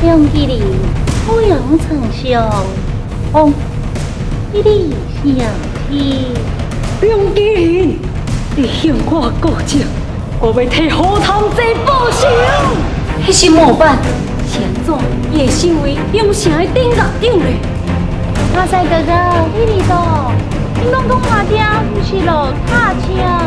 冰激凌，不用丞相，红、哦，你想起，冰激凌你，向我告状，我要替何堂仔报仇。那是莫板，现在也是为永城的顶局长嘞。马赛哥哥，你哩做，你拢讲话听，不是咯卡车。